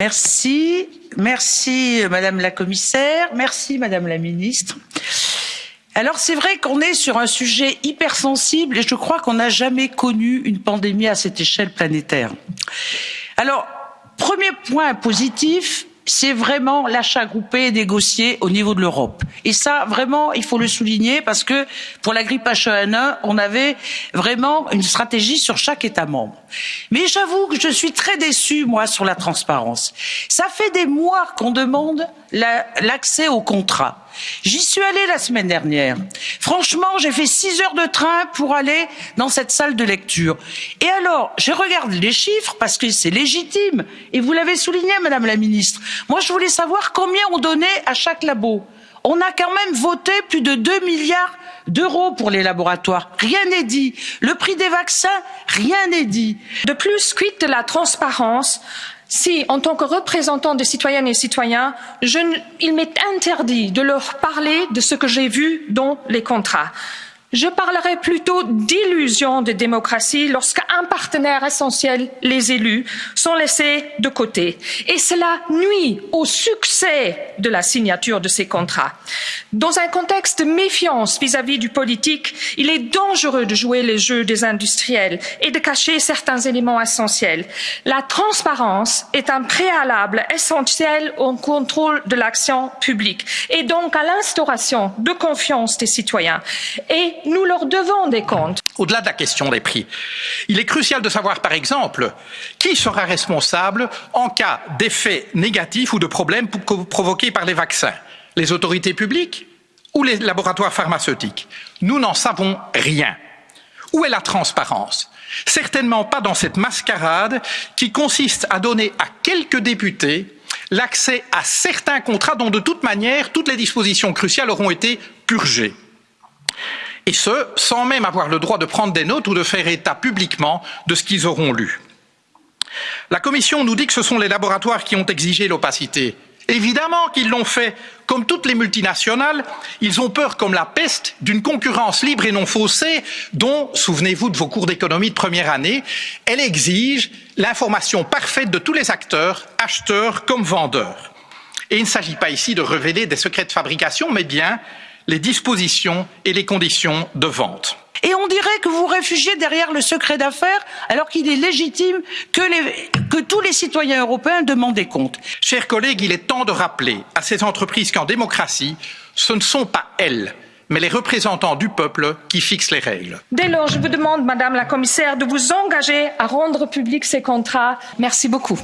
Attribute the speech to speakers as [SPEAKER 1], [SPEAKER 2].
[SPEAKER 1] Merci, merci Madame la Commissaire, merci Madame la Ministre. Alors c'est vrai qu'on est sur un sujet hypersensible et je crois qu'on n'a jamais connu une pandémie à cette échelle planétaire. Alors, premier point positif, c'est vraiment l'achat groupé négocié au niveau de l'Europe. Et ça, vraiment, il faut le souligner parce que pour la grippe H1N1, on avait vraiment une stratégie sur chaque État membre. Mais j'avoue que je suis très déçue, moi, sur la transparence. Ça fait des mois qu'on demande l'accès au contrat. J'y suis allée la semaine dernière. Franchement, j'ai fait six heures de train pour aller dans cette salle de lecture. Et alors, je regarde les chiffres parce que c'est légitime. Et vous l'avez souligné, Madame la Ministre. Moi, je voulais savoir combien on donnait à chaque labo. On a quand même voté plus de 2 milliards d'euros pour les laboratoires. Rien n'est dit. Le prix des vaccins, rien n'est dit.
[SPEAKER 2] De plus, quid de la transparence? Si, en tant que représentant des citoyennes et citoyens, il m'est interdit de leur parler de ce que j'ai vu dans les contrats. Je parlerai plutôt d'illusion de démocratie lorsqu'un partenaire essentiel, les élus, sont laissés de côté. Et cela nuit au succès de la signature de ces contrats. Dans un contexte de méfiance vis-à-vis -vis du politique, il est dangereux de jouer les jeux des industriels et de cacher certains éléments essentiels. La transparence est un préalable essentiel au contrôle de l'action publique et donc à l'instauration de confiance des citoyens. Nous leur devons des comptes.
[SPEAKER 3] Au-delà de la question des prix, il est crucial de savoir, par exemple, qui sera responsable en cas d'effets négatifs ou de problèmes provoqués par les vaccins. Les autorités publiques ou les laboratoires pharmaceutiques Nous n'en savons rien. Où est la transparence? Certainement pas dans cette mascarade qui consiste à donner à quelques députés l'accès à certains contrats dont de toute manière toutes les dispositions cruciales auront été purgées et ce, sans même avoir le droit de prendre des notes ou de faire état publiquement de ce qu'ils auront lu. La Commission nous dit que ce sont les laboratoires qui ont exigé l'opacité. Évidemment qu'ils l'ont fait. Comme toutes les multinationales, ils ont peur comme la peste d'une concurrence libre et non faussée dont, souvenez-vous de vos cours d'économie de première année, elle exige l'information parfaite de tous les acteurs, acheteurs comme vendeurs. Et il ne s'agit pas ici de révéler des secrets de fabrication, mais bien les dispositions et les conditions de vente.
[SPEAKER 1] Et on dirait que vous réfugiez derrière le secret d'affaires alors qu'il est légitime que, les, que, tous les citoyens européens demandent des comptes.
[SPEAKER 3] Chers collègues, il est temps de rappeler à ces entreprises qu'en démocratie, ce ne sont pas elles, mais les représentants du peuple qui fixent les règles.
[SPEAKER 2] Dès lors, je vous demande, Madame la Commissaire, de vous engager à rendre publics ces contrats. Merci beaucoup.